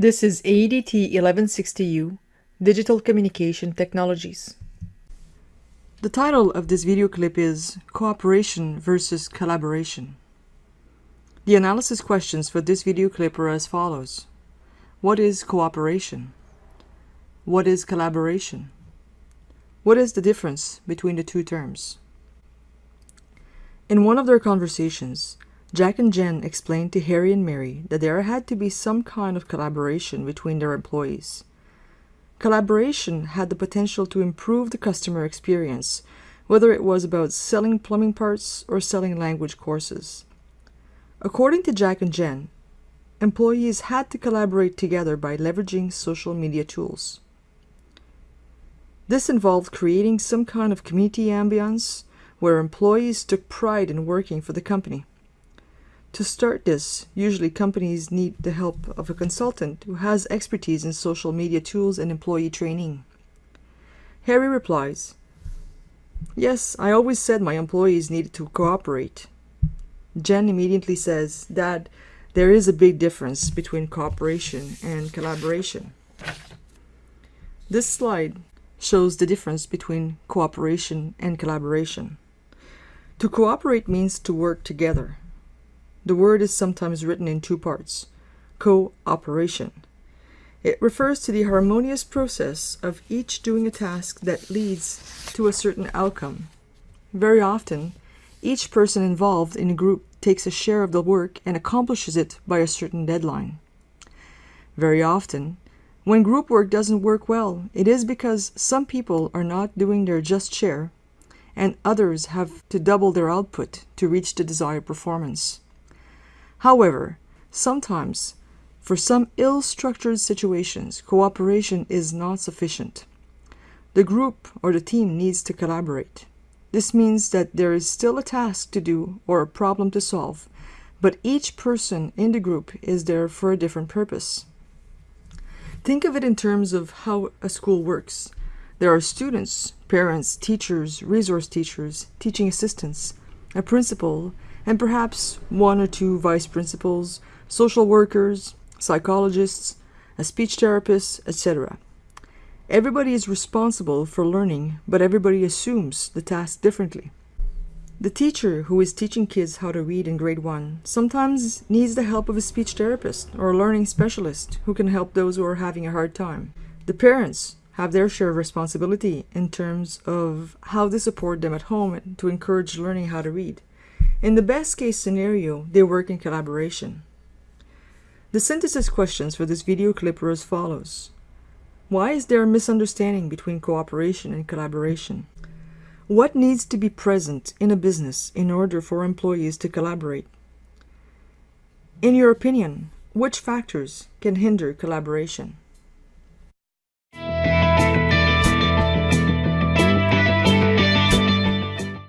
This is AEDT 1160U, Digital Communication Technologies. The title of this video clip is Cooperation versus Collaboration. The analysis questions for this video clip are as follows. What is cooperation? What is collaboration? What is the difference between the two terms? In one of their conversations, Jack and Jen explained to Harry and Mary that there had to be some kind of collaboration between their employees. Collaboration had the potential to improve the customer experience, whether it was about selling plumbing parts or selling language courses. According to Jack and Jen, employees had to collaborate together by leveraging social media tools. This involved creating some kind of community ambience where employees took pride in working for the company. To start this, usually companies need the help of a consultant who has expertise in social media tools and employee training. Harry replies, Yes, I always said my employees needed to cooperate. Jen immediately says, Dad, there is a big difference between cooperation and collaboration. This slide shows the difference between cooperation and collaboration. To cooperate means to work together. The word is sometimes written in two parts, cooperation. It refers to the harmonious process of each doing a task that leads to a certain outcome. Very often, each person involved in a group takes a share of the work and accomplishes it by a certain deadline. Very often, when group work doesn't work well, it is because some people are not doing their just share and others have to double their output to reach the desired performance. However, sometimes, for some ill-structured situations, cooperation is not sufficient. The group or the team needs to collaborate. This means that there is still a task to do or a problem to solve, but each person in the group is there for a different purpose. Think of it in terms of how a school works. There are students, parents, teachers, resource teachers, teaching assistants, a principal, and perhaps one or two vice principals, social workers, psychologists, a speech therapist, etc. Everybody is responsible for learning, but everybody assumes the task differently. The teacher who is teaching kids how to read in grade 1 sometimes needs the help of a speech therapist or a learning specialist who can help those who are having a hard time. The parents have their share of responsibility in terms of how they support them at home to encourage learning how to read. In the best case scenario, they work in collaboration. The synthesis questions for this video clip are as follows. Why is there a misunderstanding between cooperation and collaboration? What needs to be present in a business in order for employees to collaborate? In your opinion, which factors can hinder collaboration?